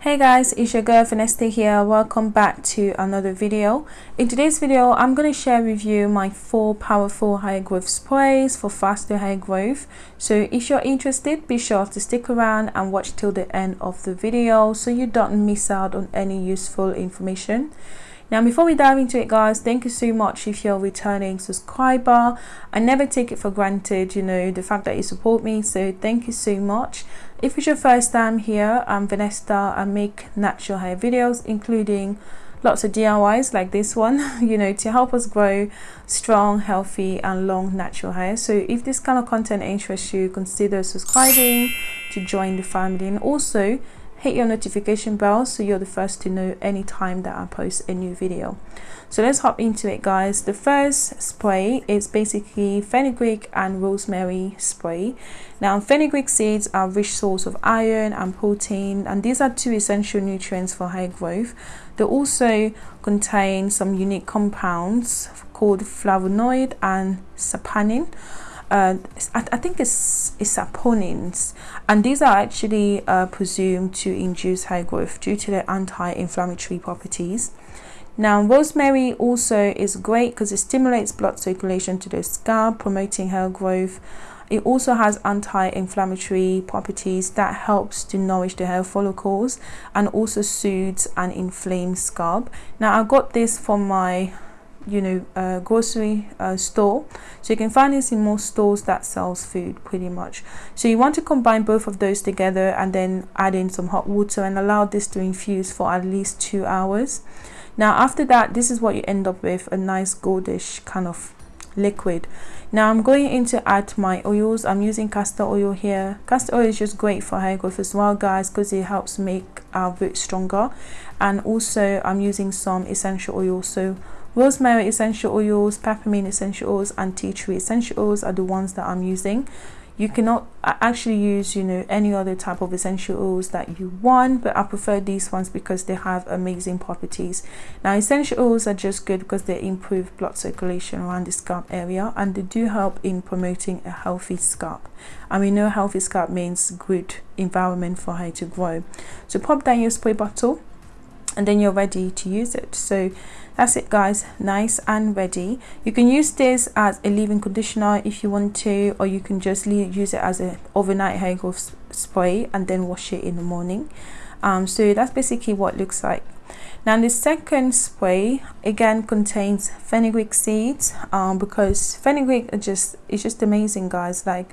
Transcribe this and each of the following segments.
Hey guys, it's your girl Vanessa here. Welcome back to another video. In today's video, I'm going to share with you my four powerful hair growth sprays for faster hair growth. So if you're interested, be sure to stick around and watch till the end of the video so you don't miss out on any useful information. Now before we dive into it guys, thank you so much if you're a returning subscriber. I never take it for granted, you know, the fact that you support me. So thank you so much. If it's your first time here, I'm Vanessa. I make natural hair videos, including lots of DIYs like this one, you know, to help us grow strong, healthy, and long natural hair. So if this kind of content interests you, consider subscribing to join the family. And also, hit your notification bell so you're the first to know anytime that I post a new video. So let's hop into it guys. The first spray is basically fenugreek and rosemary spray. Now fenugreek seeds are rich source of iron and protein and these are two essential nutrients for hair growth. They also contain some unique compounds called flavonoid and saponin uh, I, I, think it's, it's saponins and these are actually uh, presumed to induce hair growth due to their anti-inflammatory properties. Now rosemary also is great because it stimulates blood circulation to the scalp promoting hair growth. It also has anti-inflammatory properties that helps to nourish the hair follicles and also soothes an inflamed scalp. Now I got this from my you know uh, grocery uh, store. So you can find this in most stores that sells food pretty much. So you want to combine both of those together and then add in some hot water and allow this to infuse for at least two hours. Now after that this is what you end up with a nice goldish kind of liquid. Now i'm going in to add my oils. I'm using castor oil here. Castor oil is just great for hair growth as well guys because it helps make our roots stronger. And also i'm using some essential oil. So rosemary essential oils peppermint essential oils and tea tree essential oils are the ones that i'm using. You cannot actually use you know any other type of essential oils that you want but i prefer these ones because they have amazing properties. Now essential oils are just good because they improve blood circulation around the scalp area and they do help in promoting a healthy scalp. And we know healthy scalp means good environment for hair to grow. So pop down your spray bottle and then you're ready to use it. So that's it guys. Nice and ready. You can use this as a leave-in conditioner if you want to or you can just use it as an overnight hair growth spray and then wash it in the morning. Um, so that's basically what it looks like. Now the second spray again contains fenugreek seeds um, because fenugreek are just it's just amazing guys. Like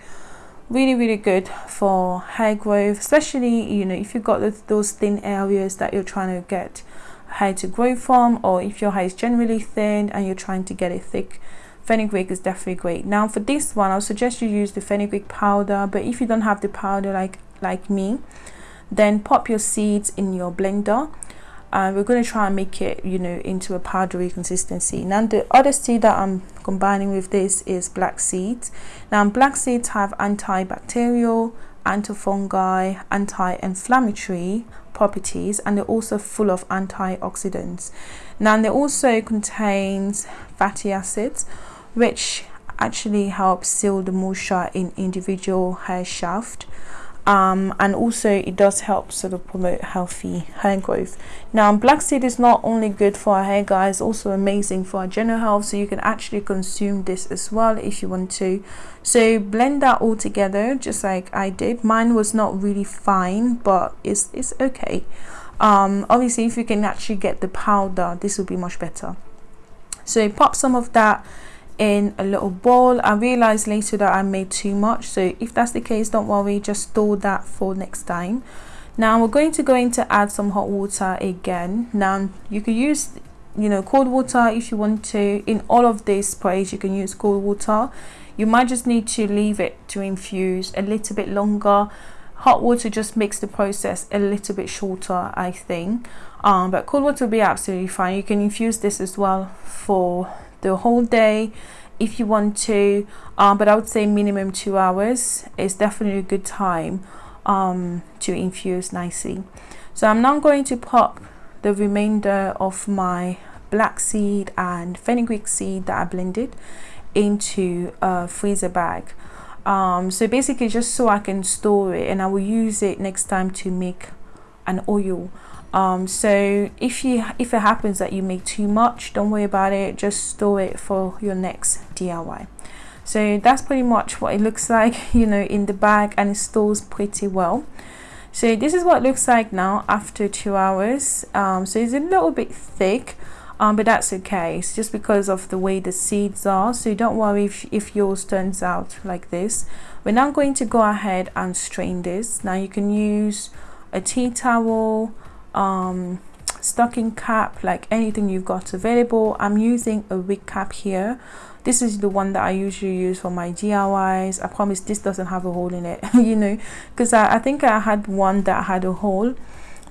really really good for hair growth especially you know if you've got those thin areas that you're trying to get hair to grow from or if your hair is generally thin and you're trying to get it thick fenugreek is definitely great. Now for this one i'll suggest you use the fenugreek powder but if you don't have the powder like like me then pop your seeds in your blender and we're going to try and make it you know into a powdery consistency. Now the other seed that i'm combining with this is black seeds. Now black seeds have antibacterial antifungi anti-inflammatory properties and they're also full of antioxidants. Now they also contains fatty acids which actually help seal the moisture in individual hair shaft um, and also it does help sort of promote healthy hair growth. Now black seed is not only good for our hair guys also amazing for our general health so you can actually consume this as well if you want to. So blend that all together just like I did. Mine was not really fine but it's, it's okay. Um, obviously if you can actually get the powder this will be much better. So pop some of that in a little bowl. I realized later that i made too much so if that's the case don't worry just store that for next time. Now we're going to go in to add some hot water again. Now you can use you know cold water if you want to. In all of these sprays you can use cold water. You might just need to leave it to infuse a little bit longer. Hot water just makes the process a little bit shorter i think. Um, but cold water will be absolutely fine. You can infuse this as well for the whole day if you want to. Um, but I would say minimum two hours is definitely a good time um, to infuse nicely. So I'm now going to pop the remainder of my black seed and fenugreek seed that I blended into a freezer bag. Um, so basically just so I can store it and I will use it next time to make an oil um, so if you if it happens that you make too much don't worry about it. Just store it for your next DIY so that's pretty much what it looks like you know in the bag and it stores pretty well. So this is what it looks like now after two hours. Um, so it's a little bit thick um, but that's okay. It's just because of the way the seeds are. So don't worry if, if yours turns out like this. We're now going to go ahead and strain this. Now you can use a tea towel um, stocking cap like anything you've got available. I'm using a wig cap here. This is the one that I usually use for my DIYs I promise this doesn't have a hole in it you know because I, I think I had one that had a hole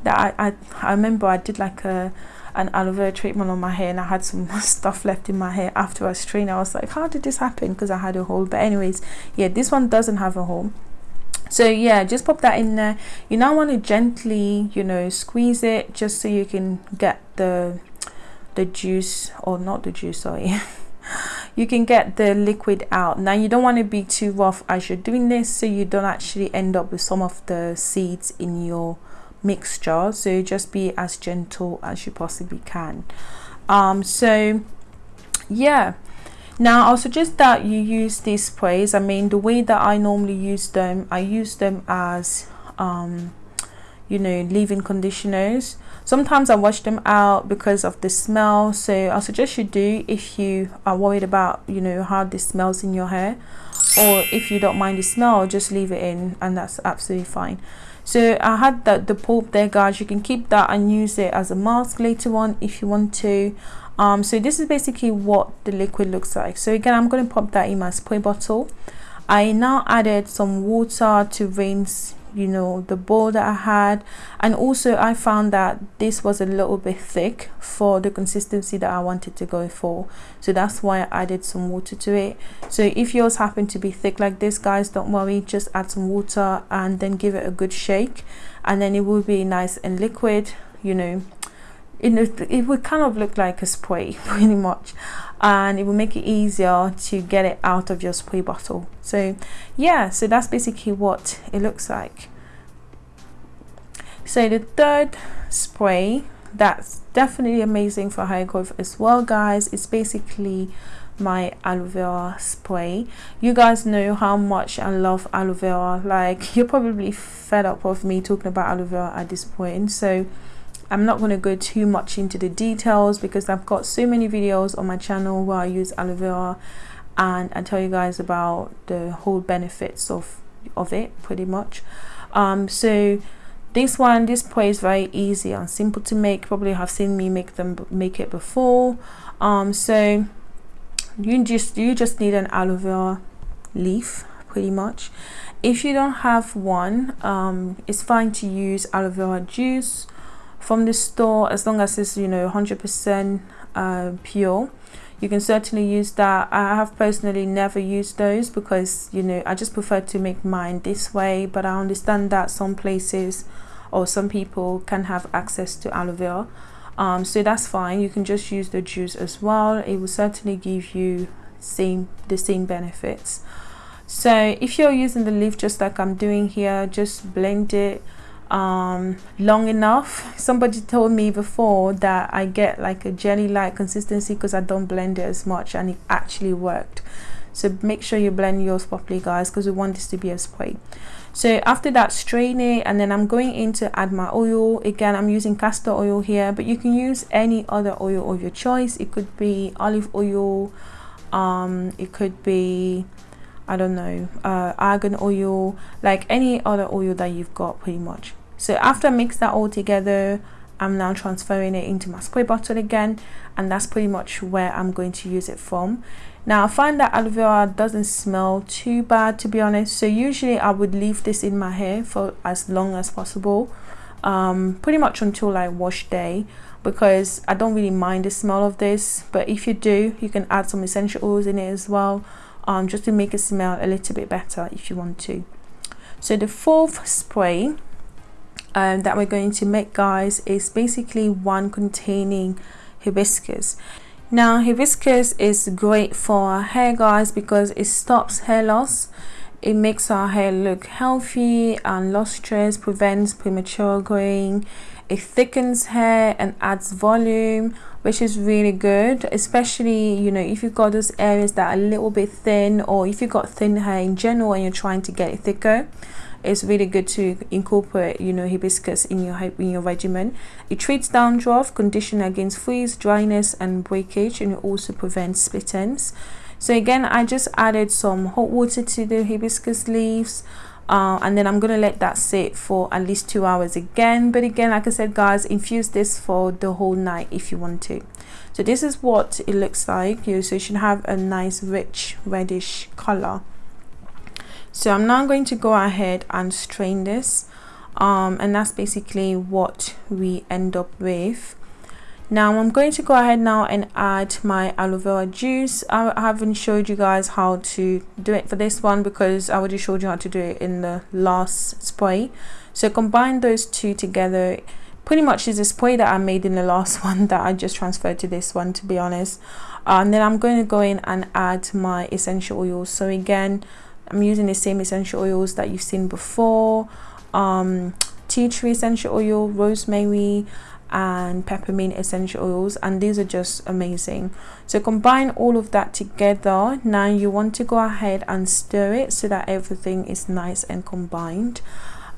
that I, I, I remember I did like a an aloe vera treatment on my hair and I had some stuff left in my hair after I strained I was like how did this happen? Because I had a hole. But anyways yeah this one doesn't have a hole so yeah just pop that in there. You now want to gently you know squeeze it just so you can get the the juice or not the juice sorry. You can get the liquid out. Now you don't want to be too rough as you're doing this so you don't actually end up with some of the seeds in your mixture. So just be as gentle as you possibly can. Um so yeah now i'll suggest that you use these sprays. I mean the way that i normally use them i use them as um you know leave-in conditioners. Sometimes i wash them out because of the smell. So i suggest you do if you are worried about you know how this smells in your hair. Or if you don't mind the smell just leave it in and that's absolutely fine so i had the, the pulp there guys. You can keep that and use it as a mask later on if you want to. Um so this is basically what the liquid looks like. So again i'm going to pop that in my spray bottle. I now added some water to rinse you know the bowl that I had. And also I found that this was a little bit thick for the consistency that I wanted to go for. So that's why I added some water to it. So if yours happen to be thick like this guys don't worry. Just add some water and then give it a good shake. And then it will be nice and liquid you know it, it would kind of look like a spray pretty much. And it will make it easier to get it out of your spray bottle. So yeah so that's basically what it looks like. So the third spray that's definitely amazing for hair growth as well guys it's basically my aloe vera spray. You guys know how much i love aloe vera. Like you're probably fed up of me talking about aloe vera at this point. So I'm not going to go too much into the details because I've got so many videos on my channel where I use aloe vera and I tell you guys about the whole benefits of of it pretty much. Um, so this one this spray is very easy and simple to make. Probably have seen me make them make it before. Um, so you just you just need an aloe vera leaf pretty much. If you don't have one um, it's fine to use aloe vera juice from the store as long as it's you know 100% uh, pure you can certainly use that. I have personally never used those because you know i just prefer to make mine this way but i understand that some places or some people can have access to aloe vera. Um, so that's fine. You can just use the juice as well. It will certainly give you same the same benefits. So if you're using the leaf just like i'm doing here just blend it um, long enough. Somebody told me before that I get like a jelly-like consistency because I don't blend it as much and it actually worked. So make sure you blend yours properly guys because we want this to be a spray. So after that strain it and then I'm going in to add my oil. Again I'm using castor oil here but you can use any other oil of your choice. It could be olive oil, um, it could be I don't know, uh, argan oil, like any other oil that you've got pretty much. So after I mix that all together, I'm now transferring it into my spray bottle again and that's pretty much where I'm going to use it from. Now I find that aloe vera doesn't smell too bad to be honest so usually I would leave this in my hair for as long as possible um, pretty much until like wash day because I don't really mind the smell of this but if you do you can add some essential oils in it as well um, just to make it smell a little bit better if you want to. So the fourth spray um, that we're going to make guys is basically one containing hibiscus. Now hibiscus is great for hair guys because it stops hair loss it makes our hair look healthy and lustrous prevents premature growing. It thickens hair and adds volume which is really good especially you know if you've got those areas that are a little bit thin or if you've got thin hair in general and you're trying to get it thicker it's really good to incorporate you know hibiscus in your in your regimen. It treats dandruff condition against freeze dryness and breakage and it also prevents split ends so again i just added some hot water to the hibiscus leaves uh, and then I'm gonna let that sit for at least two hours again. But again like I said guys infuse this for the whole night if you want to. So this is what it looks like you so you should have a nice rich reddish color. So I'm now going to go ahead and strain this um, and that's basically what we end up with now i'm going to go ahead now and add my aloe vera juice. I haven't showed you guys how to do it for this one because i already showed you how to do it in the last spray. So combine those two together. Pretty much is a spray that i made in the last one that i just transferred to this one to be honest. And then i'm going to go in and add my essential oils. So again i'm using the same essential oils that you've seen before. Um tea tree essential oil rosemary and peppermint essential oils and these are just amazing. So combine all of that together. Now you want to go ahead and stir it so that everything is nice and combined.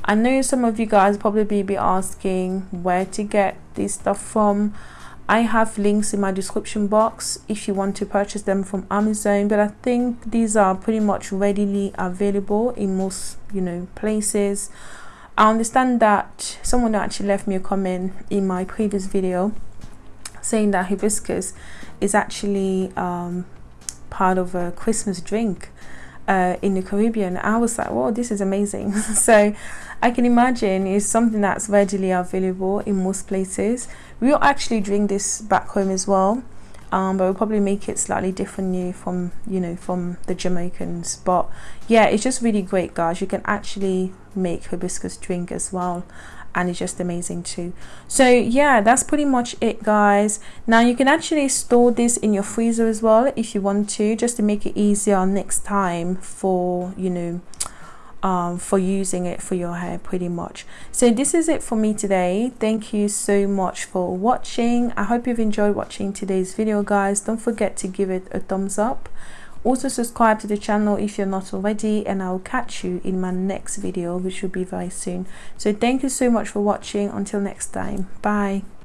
I know some of you guys probably be asking where to get this stuff from. I have links in my description box if you want to purchase them from Amazon but I think these are pretty much readily available in most you know places I understand that someone actually left me a comment in my previous video saying that hibiscus is actually um, part of a Christmas drink uh, in the Caribbean. I was like, "Wow, this is amazing!" so I can imagine it's something that's readily available in most places. We'll actually drink this back home as well um, but we'll probably make it slightly different new from you know from the Jamaicans but yeah it's just really great guys you can actually make hibiscus drink as well and it's just amazing too. So yeah that's pretty much it guys. Now you can actually store this in your freezer as well if you want to just to make it easier next time for you know um, for using it for your hair pretty much. So this is it for me today. Thank you so much for watching. I hope you've enjoyed watching today's video guys. Don't forget to give it a thumbs up also subscribe to the channel if you're not already and i'll catch you in my next video which will be very soon. So thank you so much for watching. Until next time. Bye